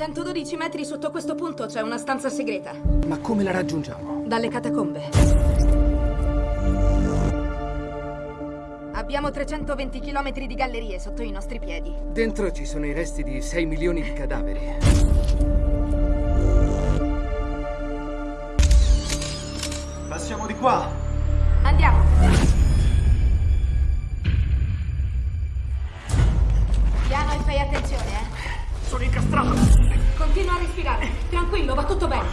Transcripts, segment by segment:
112 metri sotto questo punto c'è una stanza segreta. Ma come la raggiungiamo? Dalle catacombe. Abbiamo 320 km di gallerie sotto i nostri piedi. Dentro ci sono i resti di 6 milioni di cadaveri. Passiamo di qua. Andiamo. Piano e fai attenzione, eh. Sono incastrato! Continua a respirare. Tranquillo, va tutto bene.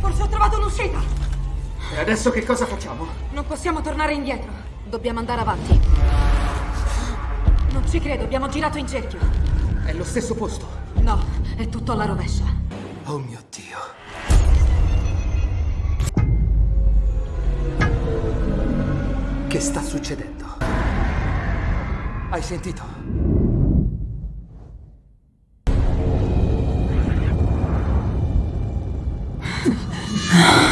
Forse ho trovato un'uscita. E adesso che cosa facciamo? Non possiamo tornare indietro. Dobbiamo andare avanti. Non ci credo, abbiamo girato in cerchio. È lo stesso posto. No, è tutto alla rovescia. Oh mio Dio. Che sta succedendo? Hai sentito? Yeah.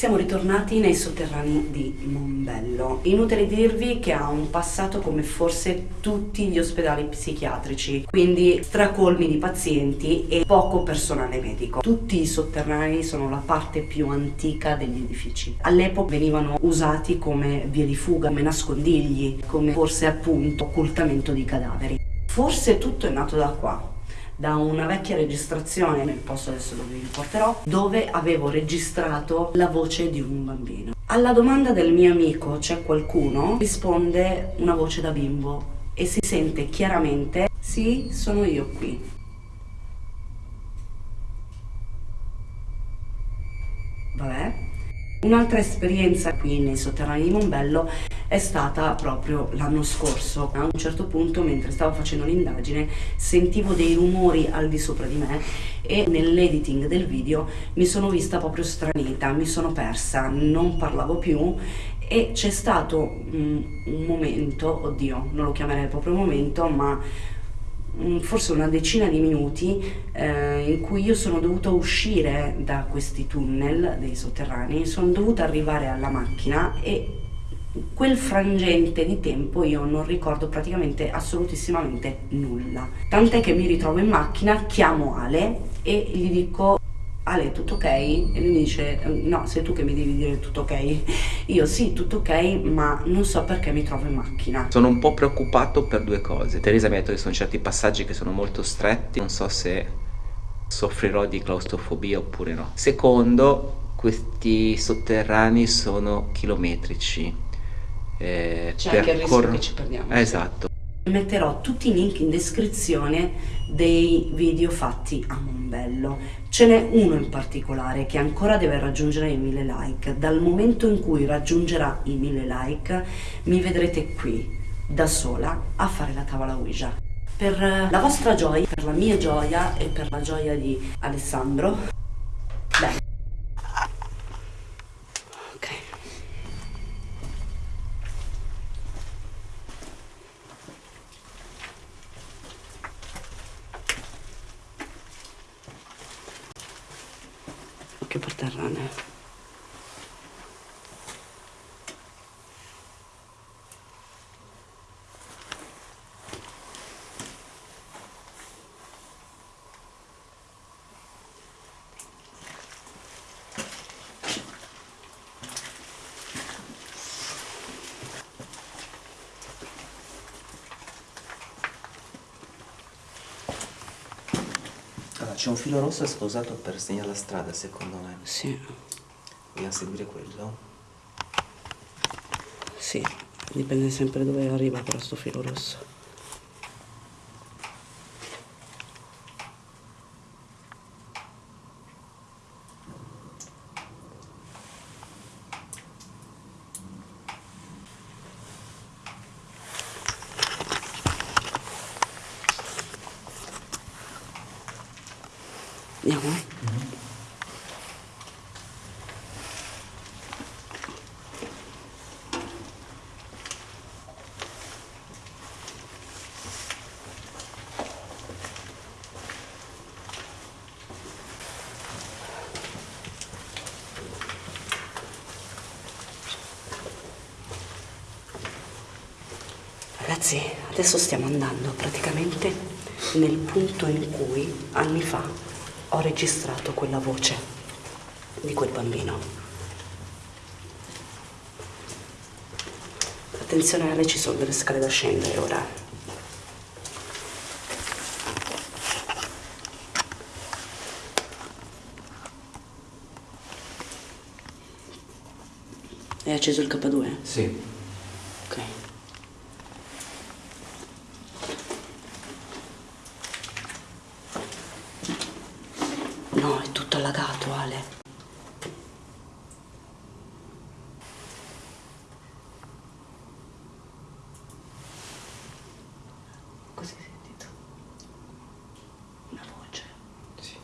Siamo ritornati nei sotterranei di Mombello. Inutile dirvi che ha un passato come forse tutti gli ospedali psichiatrici, quindi stracolmi di pazienti e poco personale medico. Tutti i sotterranei sono la parte più antica degli edifici. All'epoca venivano usati come vie di fuga, come nascondigli, come forse appunto occultamento di cadaveri. Forse tutto è nato da qua, da una vecchia registrazione nel posto adesso dove vi porterò dove avevo registrato la voce di un bambino. Alla domanda del mio amico c'è qualcuno? Risponde una voce da bimbo e si sente chiaramente sì sono io qui Un'altra esperienza qui nei sotterranei di Mombello è stata proprio l'anno scorso. A un certo punto, mentre stavo facendo l'indagine, sentivo dei rumori al di sopra di me e nell'editing del video mi sono vista proprio stranita, mi sono persa, non parlavo più e c'è stato un, un momento, oddio, non lo chiamerei proprio momento, ma forse una decina di minuti eh, in cui io sono dovuta uscire da questi tunnel dei sotterranei, sono dovuta arrivare alla macchina e quel frangente di tempo io non ricordo praticamente assolutissimamente nulla. Tant'è che mi ritrovo in macchina, chiamo Ale e gli dico Ale tutto ok? E lui mi dice no sei tu che mi devi dire tutto ok? Io sì tutto ok ma non so perché mi trovo in macchina. Sono un po' preoccupato per due cose. Teresa mi ha detto che sono certi passaggi che sono molto stretti. Non so se soffrirò di claustrofobia oppure no. Secondo questi sotterranei sono chilometrici. Eh, c'è anche il rischio che ci perdiamo esatto Metterò tutti i link in descrizione dei video fatti a Mombello. Ce n'è uno in particolare che ancora deve raggiungere i 1000 like. Dal momento in cui raggiungerà i 1000 like mi vedrete qui, da sola, a fare la tavola Ouija. Per la vostra gioia, per la mia gioia e per la gioia di Alessandro, c'è un filo rosso usato per segnare la strada, secondo me. Sì, Vogliamo seguire quello? sì, dipende sempre dove arriva però sto filo rosso. Andiamo? Ragazzi, adesso stiamo andando praticamente nel punto in cui anni fa ho registrato quella voce di quel bambino. Attenzione Ale, ci sono delle scale da scendere ora. Hai acceso il K2? Sì. Ok. No, è tutto allagato, Ale. Cosa hai sentito? Una voce. Sì.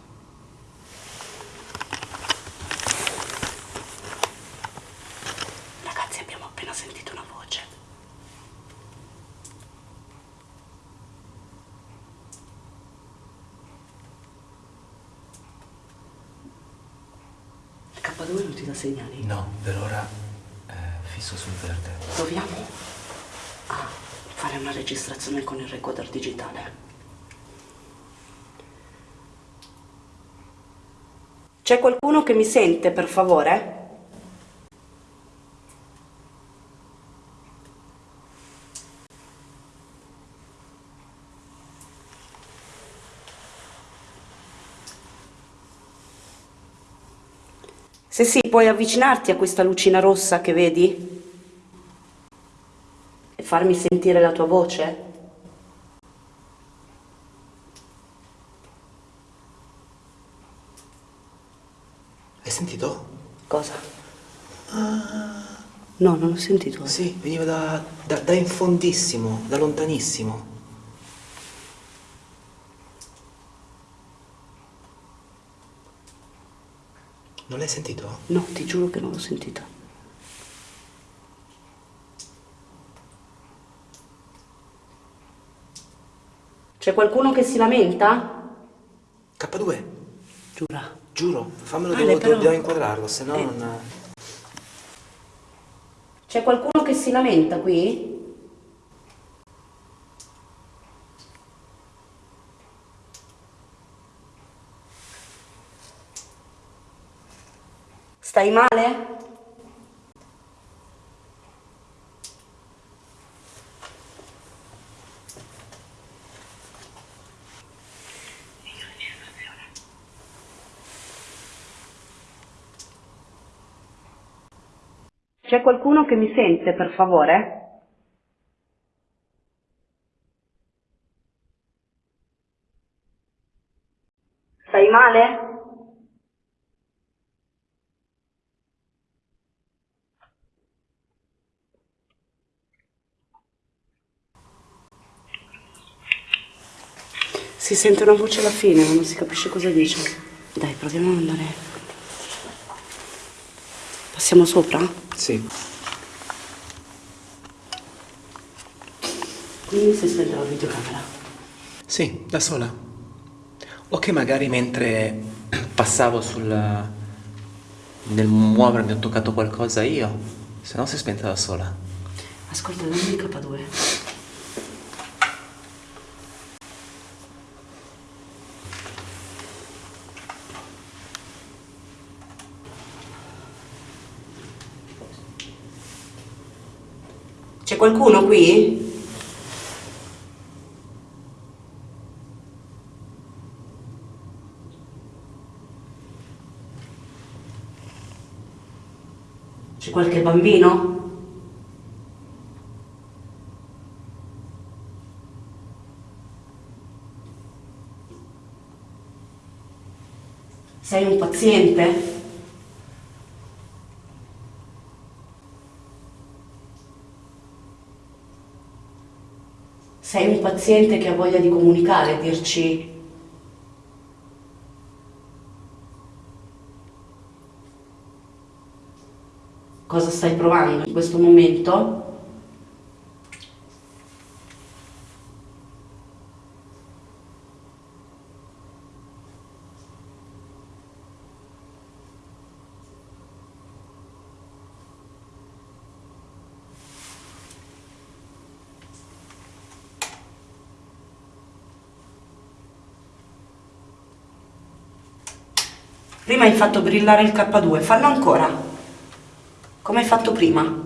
Ragazzi, abbiamo appena sentito una voce. Il K2 non ti dà segnali? No, per ora è fisso sul verde. Proviamo a fare una registrazione con il recorder digitale. C'è qualcuno che mi sente, per favore? Se sì, puoi avvicinarti a questa lucina rossa che vedi? E farmi sentire la tua voce? Hai sentito? Cosa? No, non ho sentito. Sì, veniva da, da, da in fondissimo, da lontanissimo. Non l'hai sentito? No, ti giuro che non l'ho sentito. C'è qualcuno che si lamenta? K2, Giura. giuro, fammelo, Ale, devo, però- dobbiamo inquadrarlo, se no Eh. non... C'è qualcuno che si lamenta qui? Stai male? C'è qualcuno che mi sente, per favore? Stai male? Si sente una voce alla fine, ma non si capisce cosa dice. Dai, proviamo ad andare. Passiamo sopra? Sì. Quindi si spente la videocamera. Sì, da sola. O che magari mentre passavo sul... nel muovermi ho toccato qualcosa io, se no si è spenta da sola. Ascolta, dammi il K2. C'è qualcuno qui? C'è qualche bambino? Sei un paziente? Sei un paziente che ha voglia di comunicare, dirci cosa stai provando in questo momento? Prima hai fatto brillare il K2, fallo ancora. Come hai fatto prima.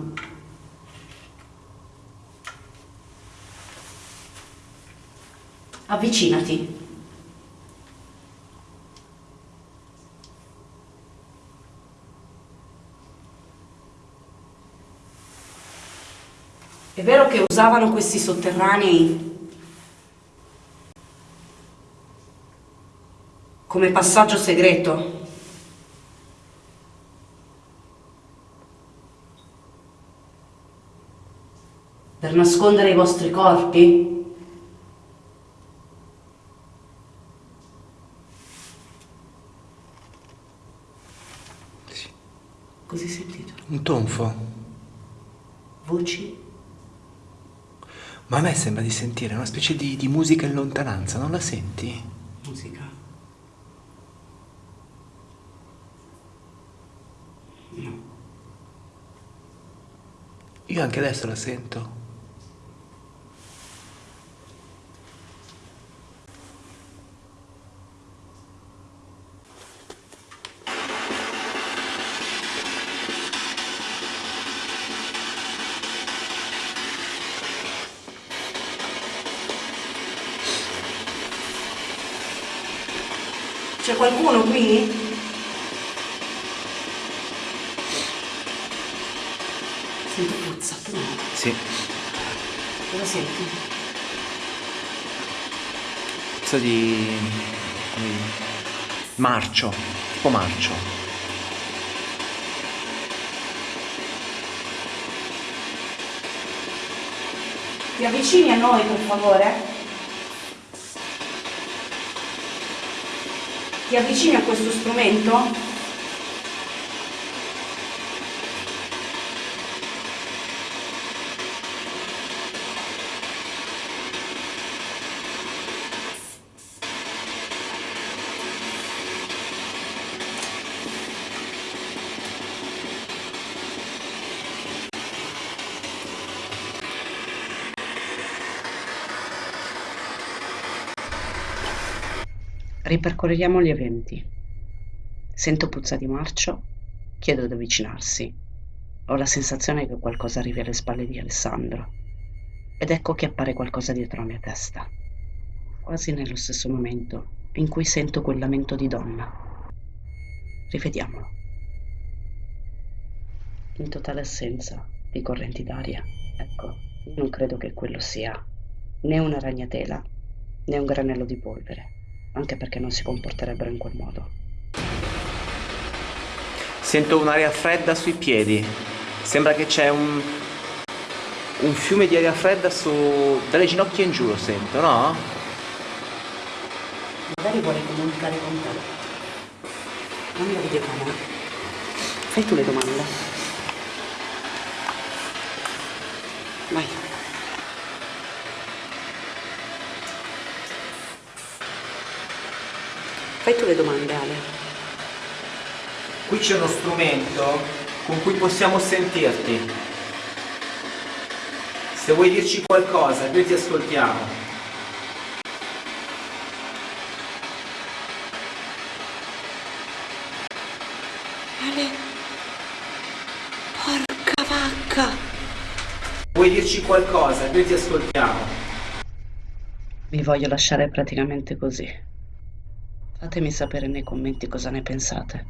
Avvicinati. È vero che usavano questi sotterranei come passaggio segreto? Per nascondere i vostri corpi? Sì. Così sentito. Un tonfo. Voci? Ma a me sembra di sentire una specie di, di musica in lontananza, non la senti? Musica. No. Io anche adesso la sento. C'è qualcuno qui? Sento puzza, tu no? Sì. Cosa senti? Puzza di... marcio, tipo marcio. Ti avvicini a noi per favore? Ti avvicini a questo strumento? Ripercorriamo gli eventi. Sento puzza di marcio, chiedo di avvicinarsi. Ho la sensazione che qualcosa arrivi alle spalle di Alessandro. Ed ecco che appare qualcosa dietro la mia testa. Quasi nello stesso momento in cui sento quel lamento di donna. Rivediamolo. In totale assenza di correnti d'aria. Ecco, non credo che quello sia né una ragnatela né un granello di polvere anche perché non si comporterebbero in quel modo. Sento un'aria fredda sui piedi. Sembra che c'è un, un fiume di aria fredda su, dalle ginocchia in giù, lo sento, no? Magari vuole comunicare con te. Dammi la videocamera. Fai tu le domande. Vai. Fai tu le domande, Ale. Qui c'è uno strumento con cui possiamo sentirti. Se vuoi dirci qualcosa, noi ti ascoltiamo. Ale. Porca vacca. Vuoi dirci qualcosa, noi ti ascoltiamo. Vi voglio lasciare praticamente così. Fatemi sapere nei commenti cosa ne pensate.